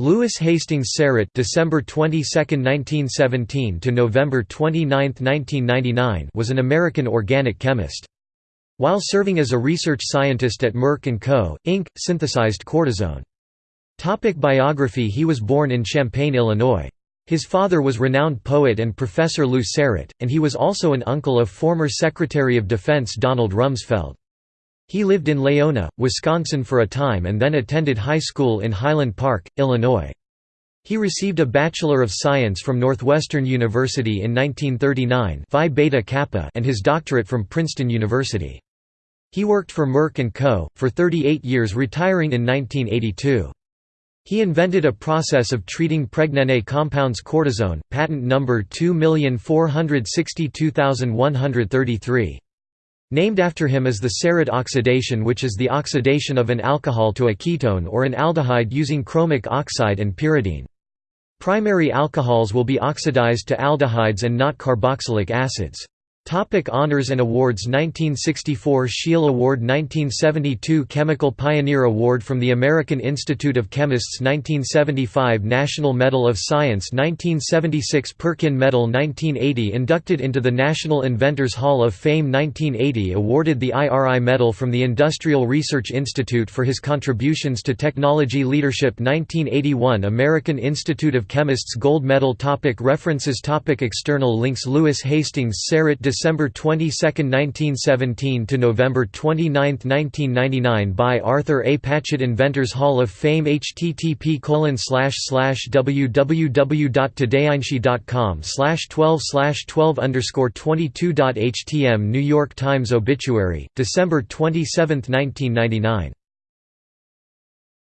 Lewis Hastings Sarett December 22, 1917 to November 29, 1999 was an American organic chemist. While serving as a research scientist at Merck & Co., Inc., synthesized cortisone. Topic biography He was born in Champaign, Illinois. His father was renowned poet and professor Lew Sarett, and he was also an uncle of former Secretary of Defense Donald Rumsfeld. He lived in Laona, Wisconsin for a time and then attended high school in Highland Park, Illinois. He received a Bachelor of Science from Northwestern University in 1939 Phi Beta Kappa and his doctorate from Princeton University. He worked for Merck & Co., for 38 years retiring in 1982. He invented a process of treating pregnane compounds cortisone, patent number 2462133. Named after him is the Sarett oxidation which is the oxidation of an alcohol to a ketone or an aldehyde using chromic oxide and pyridine. Primary alcohols will be oxidized to aldehydes and not carboxylic acids. Topic honors and awards 1964 Scheele Award 1972 Chemical Pioneer Award from the American Institute of Chemists 1975 National Medal of Science 1976 Perkin Medal 1980 Inducted into the National Inventors Hall of Fame 1980 Awarded the IRI Medal from the Industrial Research Institute for his contributions to technology leadership 1981 American Institute of Chemists Gold Medal topic References topic External links Lewis Hastings Sarett December 22, 1917 to November 29, 1999 by Arthur A. Patchett Inventors Hall of Fame http www.todayinsci.com 12 slash 12 underscore 22.htm New York Times Obituary, December 27, 1999